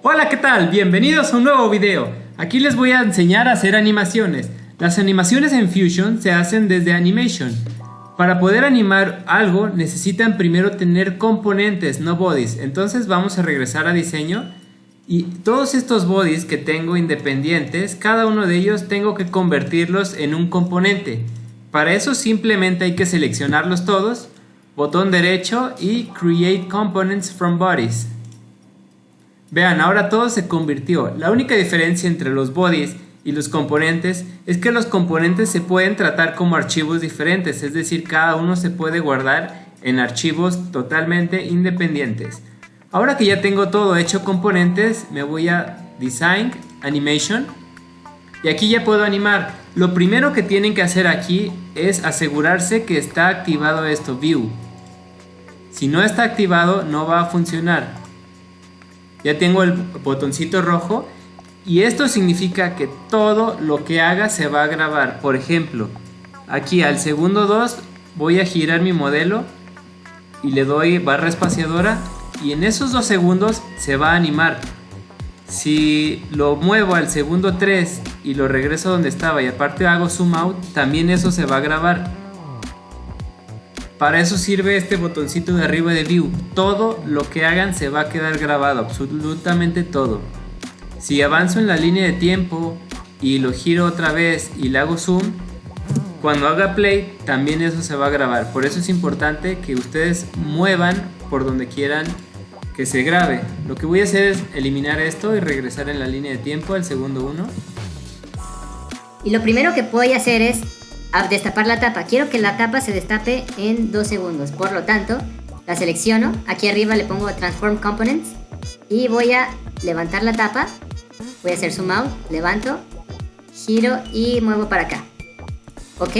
Hola, ¿qué tal? Bienvenidos a un nuevo video. Aquí les voy a enseñar a hacer animaciones. Las animaciones en Fusion se hacen desde Animation. Para poder animar algo necesitan primero tener componentes, no bodies. Entonces vamos a regresar a diseño y todos estos bodies que tengo independientes, cada uno de ellos tengo que convertirlos en un componente. Para eso simplemente hay que seleccionarlos todos, botón derecho y Create Components from Bodies. Vean, ahora todo se convirtió. La única diferencia entre los bodies y los componentes es que los componentes se pueden tratar como archivos diferentes, es decir, cada uno se puede guardar en archivos totalmente independientes. Ahora que ya tengo todo hecho componentes, me voy a Design, Animation y aquí ya puedo animar. Lo primero que tienen que hacer aquí es asegurarse que está activado esto, View. Si no está activado no va a funcionar ya tengo el botoncito rojo y esto significa que todo lo que haga se va a grabar. Por ejemplo, aquí al segundo 2 voy a girar mi modelo y le doy barra espaciadora y en esos dos segundos se va a animar. Si lo muevo al segundo 3 y lo regreso donde estaba y aparte hago zoom out, también eso se va a grabar. Para eso sirve este botoncito de arriba de View. Todo lo que hagan se va a quedar grabado, absolutamente todo. Si avanzo en la línea de tiempo y lo giro otra vez y le hago zoom, cuando haga play también eso se va a grabar. Por eso es importante que ustedes muevan por donde quieran que se grabe. Lo que voy a hacer es eliminar esto y regresar en la línea de tiempo al segundo 1. Y lo primero que voy a hacer es a destapar la tapa. Quiero que la tapa se destape en 2 segundos. Por lo tanto, la selecciono. Aquí arriba le pongo Transform Components. Y voy a levantar la tapa. Voy a hacer zoom out. Levanto. Giro y muevo para acá. Ok.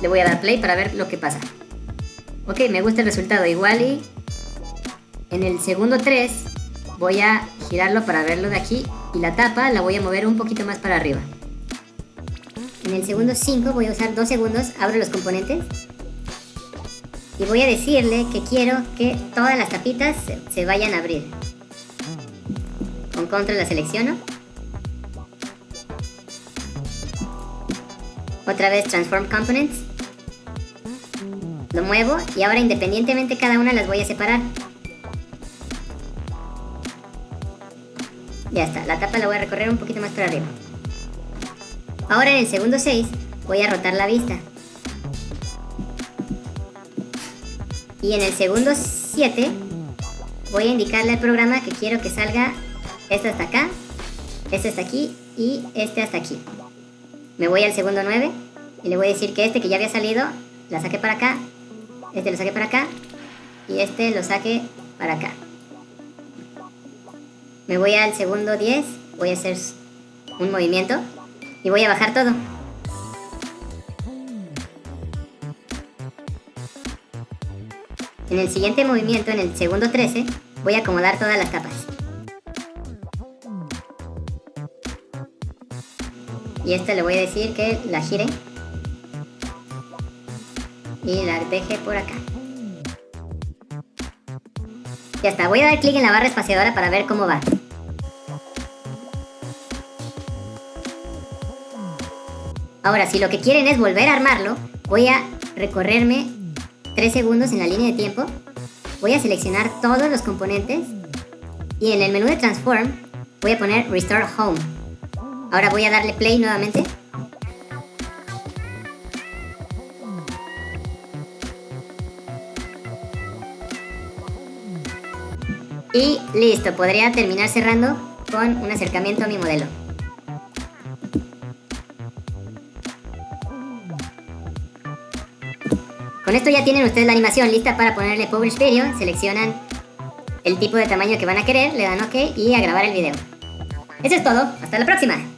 Le voy a dar play para ver lo que pasa. Ok, me gusta el resultado. Igual y en el segundo 3 voy a girarlo para verlo de aquí. Y la tapa la voy a mover un poquito más para arriba. En el segundo 5 voy a usar 2 segundos, abro los componentes y voy a decirle que quiero que todas las tapitas se, vayan a abrir. Con control la selecciono. Otra vez transform components. Lo muevo y ahora independientemente cada una las voy a separar. Ya está, la tapa la voy a recorrer un poquito más para arriba. Ahora en el segundo 6 voy a rotar la vista. Y en el segundo 7 voy a indicarle al programa que quiero que salga este hasta acá, este hasta aquí y este hasta aquí. Me voy al segundo 9 y le voy a decir que este que ya había salido, la saque para acá, este lo saque para acá y este lo saque para acá. Me voy al segundo 10, voy a hacer un movimiento y voy a bajar todo. En el siguiente movimiento, en el segundo 13, voy a acomodar todas las capas. Y esta le voy a decir que la gire y la deje por acá. Ya está, voy a dar clic en la barra espaciadora para ver cómo va. Ahora, si lo que quieren es volver a armarlo, voy a recorrerme 3 segundos en la línea de tiempo. Voy a seleccionar todos los componentes y en el menú de Transform voy a poner Restore Home. Ahora voy a darle play nuevamente. Y listo, podría terminar cerrando con un acercamiento a mi modelo. Con esto ya tienen ustedes la animación lista para ponerle Publish Video, seleccionan el tipo de tamaño que van a querer, le dan OK y a grabar el video. Eso es todo, hasta la próxima.